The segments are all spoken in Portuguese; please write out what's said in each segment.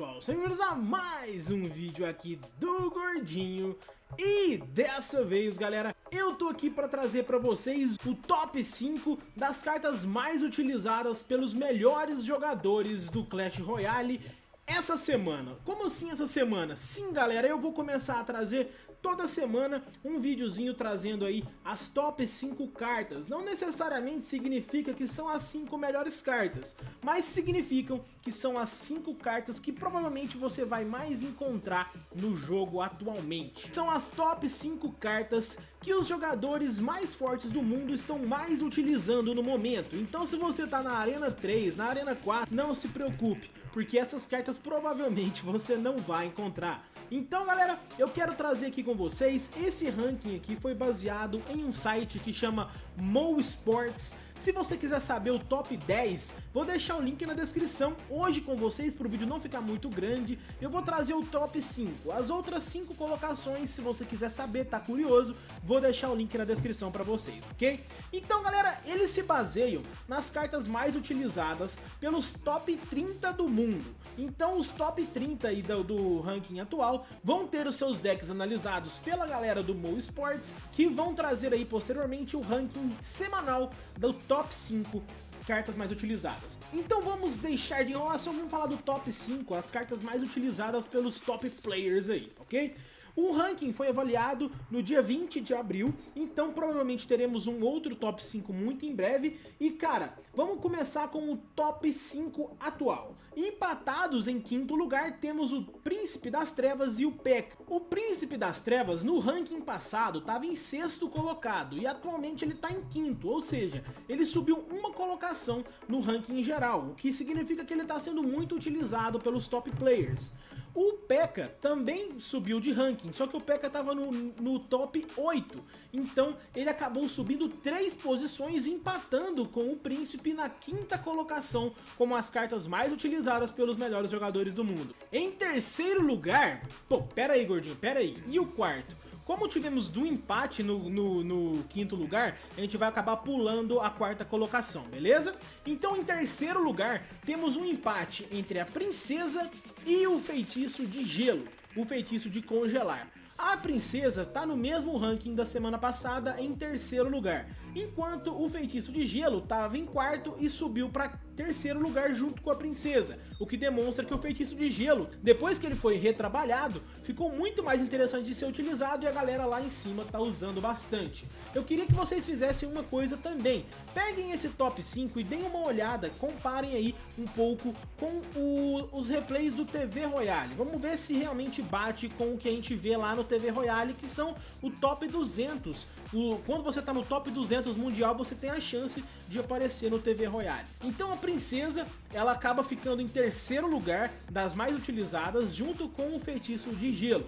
pessoal, bem-vindos a mais um vídeo aqui do Gordinho. E dessa vez galera, eu tô aqui para trazer para vocês o top 5 das cartas mais utilizadas pelos melhores jogadores do Clash Royale essa semana. Como assim essa semana? Sim galera, eu vou começar a trazer toda semana um videozinho trazendo aí as top 5 cartas. Não necessariamente significa que são as 5 melhores cartas, mas significam que são as 5 cartas que provavelmente você vai mais encontrar no jogo atualmente. São as top 5 cartas que os jogadores mais fortes do mundo estão mais utilizando no momento. Então se você tá na Arena 3, na Arena 4, não se preocupe, porque essas cartas provavelmente você não vai encontrar. Então galera, eu quero trazer aqui com vocês, esse ranking aqui foi baseado em um site que chama Mo Sports, se você quiser saber o top 10, vou deixar o link na descrição. Hoje com vocês, para o vídeo não ficar muito grande, eu vou trazer o top 5. As outras 5 colocações, se você quiser saber, tá curioso, vou deixar o link na descrição para vocês, ok? Então galera, eles se baseiam nas cartas mais utilizadas pelos top 30 do mundo. Então os top 30 aí do, do ranking atual vão ter os seus decks analisados pela galera do Mo Sports, que vão trazer aí posteriormente o ranking semanal do top 5 cartas mais utilizadas. Então vamos deixar de enrolação, vamos falar do top 5, as cartas mais utilizadas pelos top players aí, ok? O ranking foi avaliado no dia 20 de abril, então provavelmente teremos um outro top 5 muito em breve. E cara, vamos começar com o top 5 atual. Empatados em quinto lugar temos o Príncipe das Trevas e o P.E.K.K.A. O Príncipe das Trevas no ranking passado estava em sexto colocado e atualmente ele está em quinto, ou seja, ele subiu uma colocação no ranking geral, o que significa que ele está sendo muito utilizado pelos top players. O P.E.K.K.A. também subiu de ranking, só que o P.E.K.K.A. estava no, no top 8, então ele acabou subindo 3 posições, empatando com o Príncipe na quinta colocação, como as cartas mais utilizadas pelos melhores jogadores do mundo. Em terceiro lugar, pô, pera aí gordinho, pera aí, e o quarto? Como tivemos do empate no, no, no, quinto lugar, a gente vai acabar pulando a quarta colocação, beleza? Então em terceiro lugar, temos um empate entre a princesa e o feitiço de gelo, o feitiço de congelar. A princesa está no mesmo ranking da semana passada em terceiro lugar, enquanto o feitiço de gelo estava em quarto e subiu para terceiro lugar junto com a princesa, o que demonstra que o feitiço de gelo, depois que ele foi retrabalhado, ficou muito mais interessante de ser utilizado e a galera lá em cima tá usando bastante. Eu queria que vocês fizessem uma coisa também, peguem esse top 5 e deem uma olhada, comparem aí um pouco com o, os replays do TV Royale, vamos ver se realmente bate com o que a gente vê lá no TV Royale, que são o top 200. O, quando você tá no top 200 mundial, você tem a chance de aparecer no TV Royale. Então a princesa, ela acaba ficando em terceiro lugar das mais utilizadas, junto com o feitiço de gelo.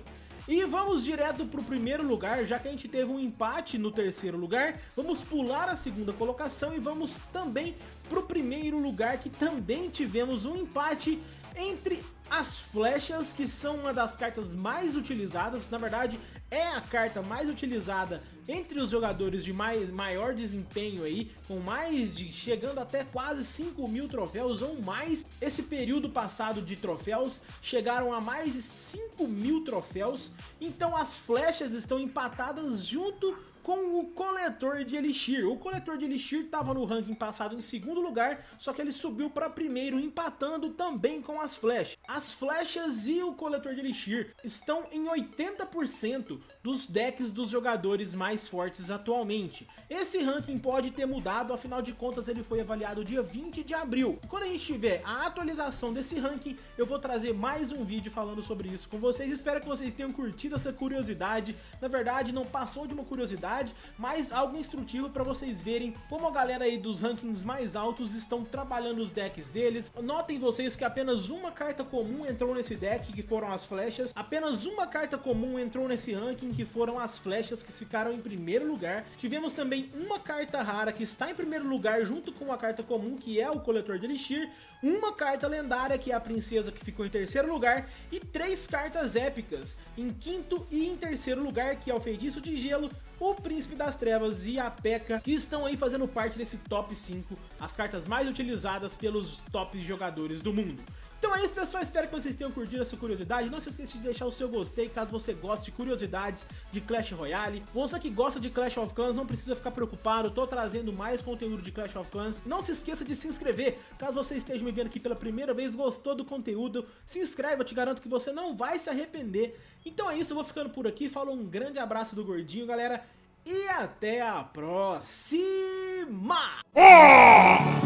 E vamos direto para o primeiro lugar, já que a gente teve um empate no terceiro lugar, vamos pular a segunda colocação e vamos também para o primeiro lugar, que também tivemos um empate entre as flechas, que são uma das cartas mais utilizadas, na verdade é a carta mais utilizada entre os jogadores de mais, maior desempenho aí, com mais de, chegando até quase 5 mil troféus ou mais. Esse período passado de troféus chegaram a mais de 5 mil troféus, então as flechas estão empatadas junto com o coletor de Elixir. O coletor de Elixir estava no ranking passado em segundo lugar, só que ele subiu para primeiro, empatando também com as flechas. As flechas e o coletor de Elixir estão em 80% dos decks dos jogadores mais fortes atualmente. Esse ranking pode ter mudado, afinal de contas ele foi avaliado dia 20 de abril. Quando a gente tiver a atualização desse ranking, eu vou trazer mais um vídeo falando sobre isso com vocês. Espero que vocês tenham curtido essa curiosidade. Na verdade, não passou de uma curiosidade, mas algo instrutivo para vocês verem como a galera aí dos rankings mais altos estão trabalhando os decks deles. Notem vocês que apenas uma carta comum entrou nesse deck, que foram as flechas. Apenas uma carta comum entrou nesse ranking, que foram as flechas, que ficaram em primeiro lugar. Tivemos também uma carta rara que está em primeiro lugar, junto com uma carta comum, que é o Coletor de Elixir. Uma carta lendária, que é a Princesa, que ficou em terceiro lugar. E três cartas épicas, em quinto e em terceiro lugar, que é o Feitiço de Gelo, o Príncipe das Trevas e a P.E.K.K.A. que estão aí fazendo parte desse top 5, as cartas mais utilizadas pelos top jogadores do mundo. Então é isso, pessoal. Espero que vocês tenham curtido essa curiosidade. Não se esqueça de deixar o seu gostei caso você goste de curiosidades de Clash Royale. Você que gosta de Clash of Clans, não precisa ficar preocupado. Tô trazendo mais conteúdo de Clash of Clans. Não se esqueça de se inscrever. Caso você esteja me vendo aqui pela primeira vez, gostou do conteúdo, se inscreve. Eu te garanto que você não vai se arrepender. Então é isso, eu vou ficando por aqui. Falo um grande abraço do Gordinho, galera. E até a próxima! Oh!